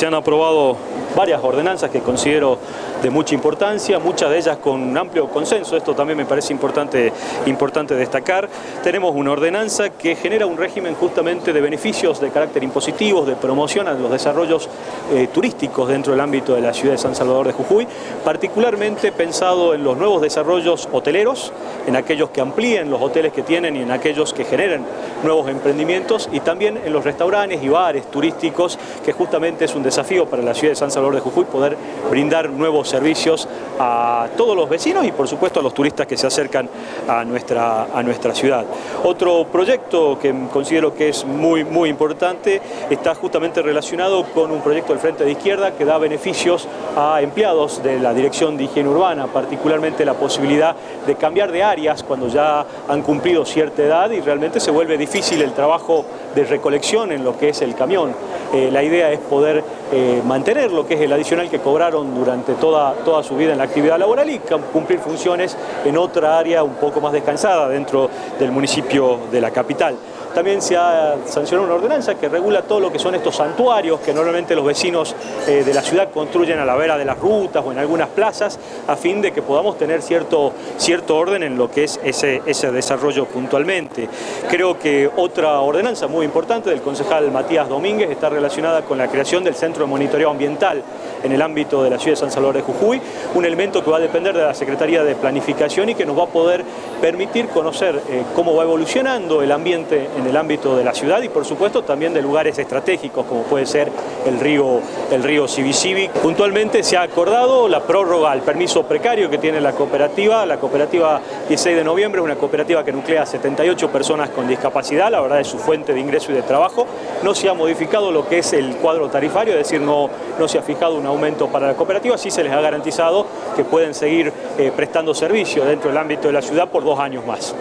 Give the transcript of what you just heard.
se han aprobado varias ordenanzas que considero de mucha importancia, muchas de ellas con un amplio consenso, esto también me parece importante, importante destacar. Tenemos una ordenanza que genera un régimen justamente de beneficios de carácter impositivos, de promoción a los desarrollos eh, turísticos dentro del ámbito de la ciudad de San Salvador de Jujuy, particularmente pensado en los nuevos desarrollos hoteleros, en aquellos que amplíen los hoteles que tienen y en aquellos que generen nuevos emprendimientos y también en los restaurantes y bares turísticos, que justamente es un desafío para la ciudad de San Salvador de Jujuy poder brindar nuevos servicios a todos los vecinos y por supuesto a los turistas que se acercan a nuestra, a nuestra ciudad. Otro proyecto que considero que es muy, muy importante está justamente relacionado con un proyecto del Frente de Izquierda que da beneficios a empleados de la Dirección de Higiene Urbana, particularmente la posibilidad de cambiar de áreas cuando ya han cumplido cierta edad y realmente se vuelve difícil el trabajo de recolección en lo que es el camión. Eh, la idea es poder eh, mantener lo que es el adicional que cobraron durante toda, toda su vida en la actividad laboral y cumplir funciones en otra área un poco más descansada dentro del municipio de la capital. También se ha sancionado una ordenanza que regula todo lo que son estos santuarios que normalmente los vecinos eh, de la ciudad construyen a la vera de las rutas o en algunas plazas a fin de que podamos tener cierto, cierto orden en lo que es ese, ese desarrollo puntualmente. Creo que otra ordenanza muy importante del concejal Matías Domínguez está relacionada con la creación del Centro de Monitoreo Ambiental en el ámbito de la ciudad de San Salvador de Jujuy, un elemento que va a depender de la Secretaría de Planificación y que nos va a poder permitir conocer eh, cómo va evolucionando el ambiente en el ámbito de la ciudad y por supuesto también de lugares estratégicos como puede ser el río, el río Puntualmente se ha acordado la prórroga al permiso precario que tiene la cooperativa, la cooperativa 16 de noviembre una cooperativa que nuclea 78 personas con discapacidad, la verdad es su fuente de ingreso y de trabajo, no se ha modificado lo que es el cuadro tarifario, es decir, no, no se ha fijado un aumento para la cooperativa, sí se les ha garantizado que pueden seguir eh, prestando servicio dentro del ámbito de la ciudad por dos años más.